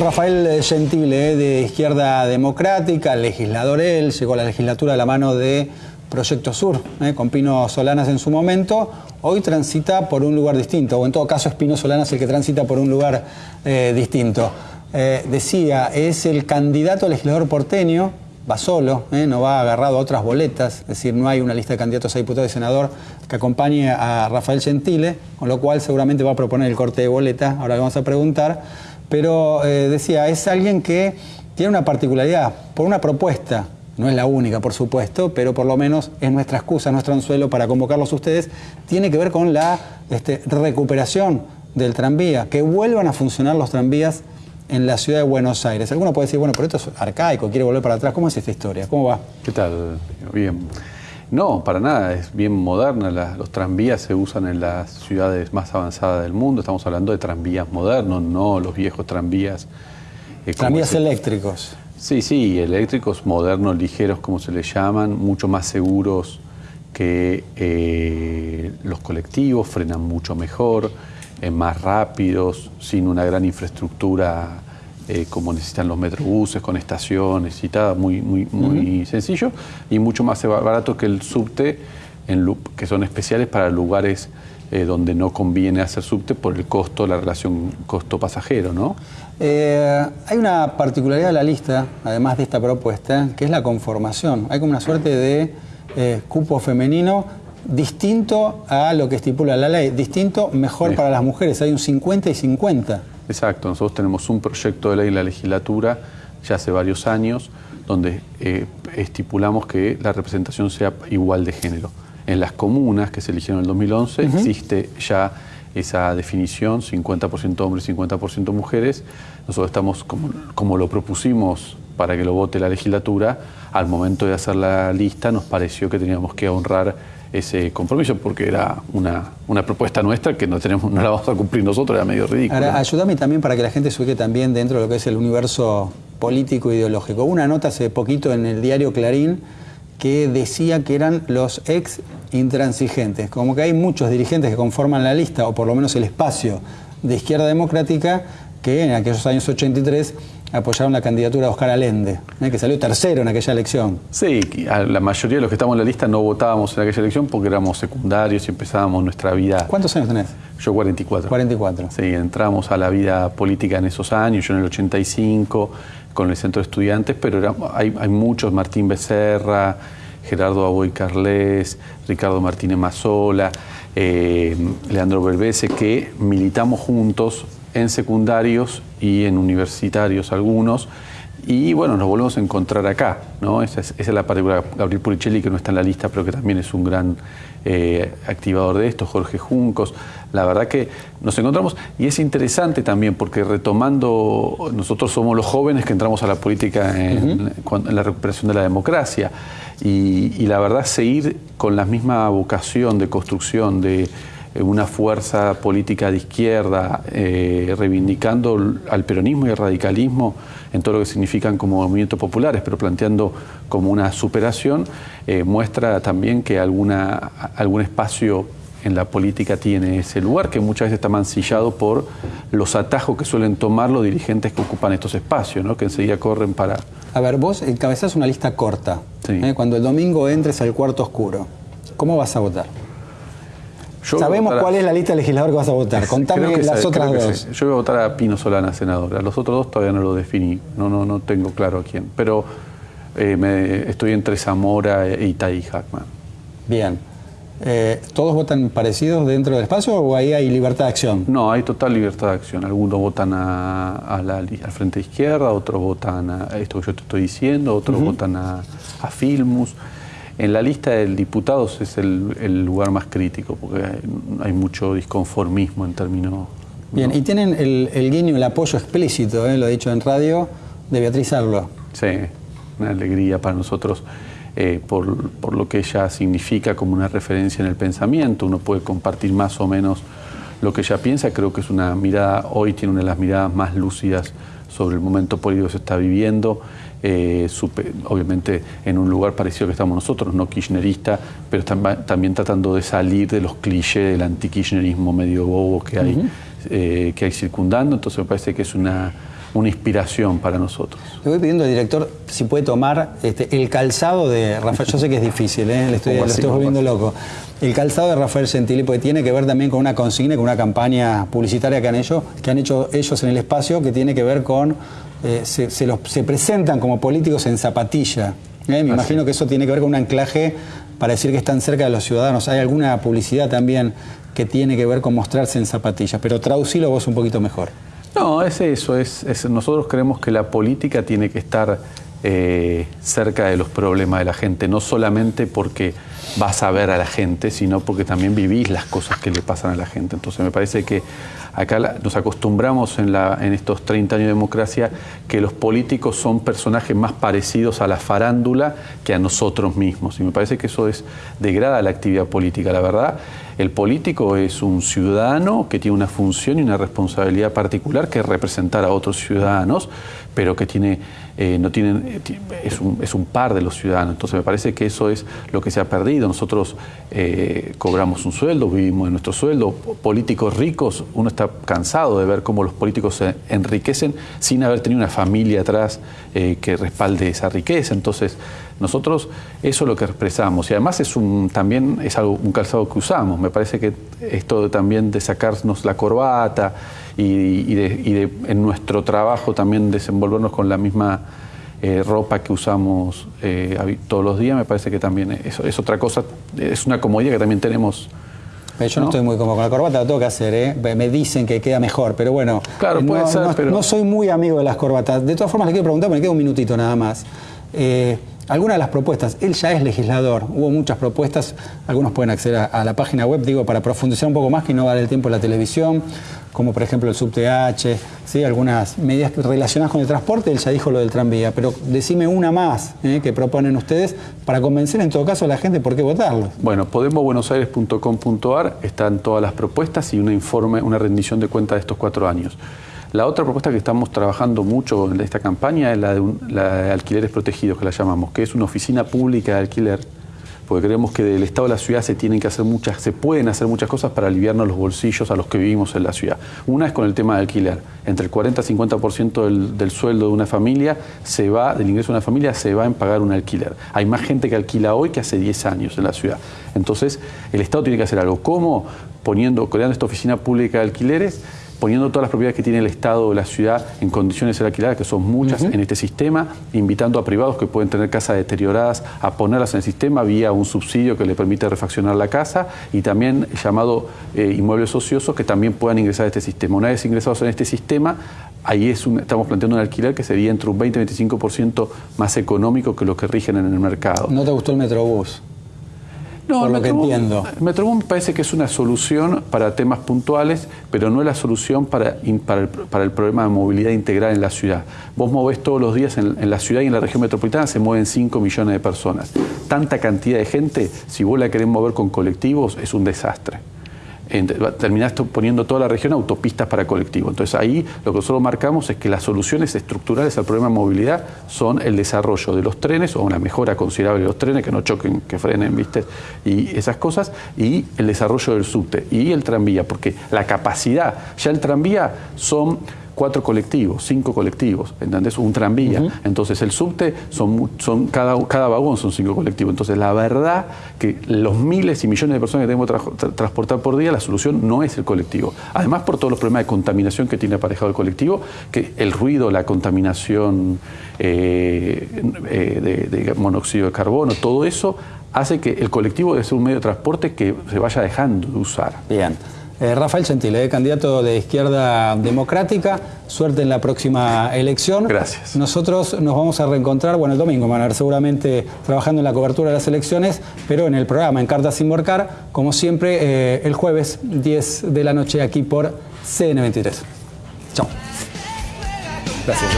Rafael Gentile, eh, de Izquierda Democrática, legislador él, llegó a la legislatura a la mano de Proyecto Sur, eh, con Pino Solanas en su momento. Hoy transita por un lugar distinto, o en todo caso es Pino Solanas el que transita por un lugar eh, distinto. decía, es el candidato a legislador porteño, va solo, no va agarrado a otras boletas, es decir, no hay una lista de candidatos a diputado y senador que acompañe a Rafael Gentile, con lo cual seguramente va a proponer el corte de boleta, ahora vamos a preguntar. Pero eh, decía, es alguien que tiene una particularidad, por una propuesta, no es la única, por supuesto, pero por lo menos es nuestra excusa, nuestro anzuelo para convocarlos a ustedes, tiene que ver con la este, recuperación del tranvía, que vuelvan a funcionar los tranvías en la ciudad de Buenos Aires. Alguno puede decir, bueno, pero esto es arcaico, quiere volver para atrás. ¿Cómo es esta historia? ¿Cómo va? ¿Qué tal? Bien. No, para nada, es bien moderna. los tranvías se usan en las ciudades más avanzadas del mundo. Estamos hablando de tranvías modernos, no los viejos tranvías. Eh, tranvías eléctricos. Sí, sí, eléctricos, modernos, ligeros, como se les llaman, mucho más seguros que eh, los colectivos, frenan mucho mejor, eh, más rápidos, sin una gran infraestructura eh, como necesitan los metrobuses, con estaciones y tal, muy, muy, muy sencillo y mucho más barato que el subte, en, que son especiales para lugares eh, donde no conviene hacer subte por el costo, la relación costo-pasajero, ¿no? Eh, hay una particularidad de la lista, además de esta propuesta, que es la conformación. Hay como una suerte de cupo femenino distinto a lo que estipula la ley, distinto, mejor para las mujeres. Hay un 50 y 50. Exacto, nosotros tenemos un proyecto de ley en la legislatura ya hace varios años donde eh, estipulamos que la representación sea igual de género. En las comunas que se eligieron en el 2011 existe ya esa definición, 50% hombres, 50% mujeres. Nosotros estamos, como, como lo propusimos para que lo vote la legislatura, al momento de hacer la lista nos pareció que teníamos que honrar ese compromiso, porque era una, una, propuesta nuestra que no, tenemos, no la vamos a cumplir nosotros, era medio ridículo. Ahora, ayúdame también para que la gente se también dentro de lo que es el universo político e ideológico. Una nota hace poquito en el diario Clarín que decía que eran los ex intransigentes, como que hay muchos dirigentes que conforman la lista, o por lo menos el espacio de izquierda democrática, que en aquellos años 83 apoyaron la candidatura de Oscar Allende, ¿eh? que salió tercero en aquella elección. Sí, la mayoría de los que estamos en la lista no votábamos en aquella elección porque éramos secundarios y empezábamos nuestra vida. ¿Cuántos años tenés? Yo 44. 44. Sí, entramos a la vida política en esos años, yo en el 85 con el centro de estudiantes, pero hay, muchos, Martín Becerra, Gerardo Aboy Carles, Ricardo Martínez Mazola, eh, Leandro Berbese, que militamos juntos en secundarios y en universitarios algunos. Y bueno, nos volvemos a encontrar acá, ¿no? Esa es, la particular. Gabriel Puricelli, que no está en la lista, pero que también es un gran eh, activador de esto, Jorge Juncos. La verdad que nos encontramos, y es interesante también, porque retomando, nosotros somos los jóvenes que entramos a la política en, la recuperación de la democracia, y, y la verdad seguir con la misma vocación de construcción, de una fuerza política de izquierda eh, reivindicando al peronismo y al radicalismo en todo lo que significan como movimientos populares, pero planteando como una superación, eh, muestra también que alguna, algún espacio en la política tiene ese lugar, que muchas veces está mancillado por los atajos que suelen tomar los dirigentes que ocupan estos espacios, ¿no? que enseguida corren para... A ver, vos encabezás una lista corta. Cuando el domingo entres al cuarto oscuro, ¿cómo vas a votar? Sabemos cuál es la lista de legislador que vas a votar. Contame las otras dos. Yo voy a votar a Pino Solana, senadora. Los otros dos todavía no lo definí. No, no, no tengo claro a quién. Pero eh, me, estoy entre Zamora e Itaí Hackman. Bien. Eh, ¿Todos votan parecidos dentro del espacio o ahí hay libertad de acción? No, hay total libertad de acción. Algunos votan a, al frente izquierda, otros votan a esto que yo te estoy diciendo, otros votan a, a Filmus. En la lista de diputados es el, lugar más crítico, porque hay, mucho disconformismo en términos... Bien, y tienen el, guiño, el apoyo explícito, ¿eh? lo he dicho en radio, de Beatriz Arlo. Sí, una alegría para nosotros. Eh, por, por, lo que ella significa como una referencia en el pensamiento. Uno puede compartir más o menos lo que ella piensa. Creo que es una mirada, hoy tiene una de las miradas más lúcidas sobre el momento político que se está viviendo. Eh, obviamente en un lugar parecido que estamos nosotros, no kirchnerista, pero también tratando de salir de los clichés del antikirchnerismo medio bobo que hay, eh, que hay circundando. Entonces me parece que es una, una inspiración para nosotros. Le voy pidiendo al director si puede tomar este, el calzado de Rafael. Yo sé que es difícil, ¿eh? Le estoy, lo estoy volviendo loco. El calzado de Rafael Gentili, porque tiene que ver también con una consigna, con una campaña publicitaria que han hecho, que han hecho ellos en el espacio, que tiene que ver con. Eh, se, se, presentan como políticos en zapatilla. ¿eh? Me imagino que eso tiene que ver con un anclaje para decir que están cerca de los ciudadanos. Hay alguna publicidad también que tiene que ver con mostrarse en zapatillas, pero traducilo vos un poquito mejor. No, es eso, es, nosotros creemos que la política tiene que estar eh, cerca de los problemas de la gente, no solamente porque vas a ver a la gente, sino porque también vivís las cosas que le pasan a la gente. Entonces me parece que acá nos acostumbramos en, la, en estos 30 años de democracia que los políticos son personajes más parecidos a la farándula que a nosotros mismos. Y me parece que eso es, degrada la actividad política. La verdad, el político es un ciudadano que tiene una función y una responsabilidad particular que es representar a otros ciudadanos, pero que tiene, eh, no tienen, es, un, es, un, par de los ciudadanos. Entonces me parece que eso es lo que se ha perdido. Nosotros eh, cobramos un sueldo, vivimos de nuestro sueldo. Políticos ricos, uno está cansado de ver cómo los políticos se enriquecen sin haber tenido una familia atrás eh, que respalde esa riqueza. Entonces nosotros eso es lo que expresamos y además es un, también es algo, un calzado que usamos. Me parece que esto también de sacarnos la corbata y, de, en nuestro trabajo también desenvolvernos con la misma eh, ropa que usamos eh, todos los días, me parece que también es, es, otra cosa, es una comodidad que también tenemos. Yo no, estoy muy cómodo con la corbata, lo tengo que hacer, ¿eh? me dicen que queda mejor, pero bueno, claro, no, puede ser, pero... no soy muy amigo de las corbatas. De todas formas, le quiero preguntar, me queda un minutito nada más. Eh, algunas de las propuestas, él ya es legislador, hubo muchas propuestas, algunos pueden acceder a, la página web, digo, para profundizar un poco más, que no vale el tiempo la televisión, como por ejemplo el subTH, ¿sí? algunas medidas relacionadas con el transporte, él ya dijo lo del tranvía, pero decime una más ¿eh? que proponen ustedes para convencer en todo caso a la gente por qué votarlo. Bueno, podemosbuenosaires.com.ar están todas las propuestas y un informe, una rendición de cuenta de estos cuatro años. La otra propuesta que estamos trabajando mucho en esta campaña es la de, alquileres protegidos, que la llamamos, que es una oficina pública de alquiler, porque creemos que del Estado de la ciudad se tienen que hacer muchas, se pueden hacer muchas cosas para aliviarnos los bolsillos a los que vivimos en la ciudad. Una es con el tema de alquiler. Entre el 40 y 50% del, del sueldo de una familia se va, del ingreso de una familia, se va en pagar un alquiler. Hay más gente que alquila hoy que hace 10 años en la ciudad. Entonces, el Estado tiene que hacer algo. ¿Cómo? Poniendo, creando esta oficina pública de alquileres poniendo todas las propiedades que tiene el Estado o la ciudad en condiciones de ser alquiladas, que son muchas en este sistema, invitando a privados que pueden tener casas deterioradas a ponerlas en el sistema vía un subsidio que le permite refaccionar la casa y también llamado eh, inmuebles ociosos que también puedan ingresar a este sistema. Una vez ingresados en este sistema, ahí es estamos planteando un alquiler que sería entre un 20 y 25% más económico que lo que rigen en el mercado. ¿No te gustó el Metrobús? No, por lo que entiendo. Metrobús parece que es una solución para temas puntuales, pero no es la solución para, para, el, problema de movilidad integral en la ciudad. Vos movés todos los días en, en, la ciudad y en la región metropolitana se mueven 5 millones de personas. Tanta cantidad de gente, si vos la querés mover con colectivos, es un desastre terminaste poniendo toda la región autopistas para colectivos. Entonces ahí lo que nosotros marcamos es que las soluciones estructurales al problema de movilidad son el desarrollo de los trenes o una mejora considerable de los trenes, que no choquen, que frenen, ¿viste? Y esas cosas, y el desarrollo del subte y el tranvía, porque la capacidad, ya el tranvía son cuatro colectivos, cinco colectivos, ¿entendés? Un tranvía. Entonces el subte, son, son cada, cada vagón son cinco colectivos. Entonces la verdad que los miles y millones de personas que tenemos que transportar por día, la solución no es el colectivo. Además por todos los problemas de contaminación que tiene aparejado el colectivo, que el ruido, la contaminación eh, eh, de, de monóxido de carbono, todo eso hace que el colectivo debe ser un medio de transporte que se vaya dejando de usar. Bien. Eh, Rafael Gentile, eh, candidato de Izquierda Democrática, suerte en la próxima elección. Gracias. Nosotros nos vamos a reencontrar, bueno, el domingo, Manuel, seguramente trabajando en la cobertura de las elecciones, pero en el programa En Cartas sin Morcar, como siempre, eh, el jueves 10 de la noche aquí por CN23. Chao. Gracias.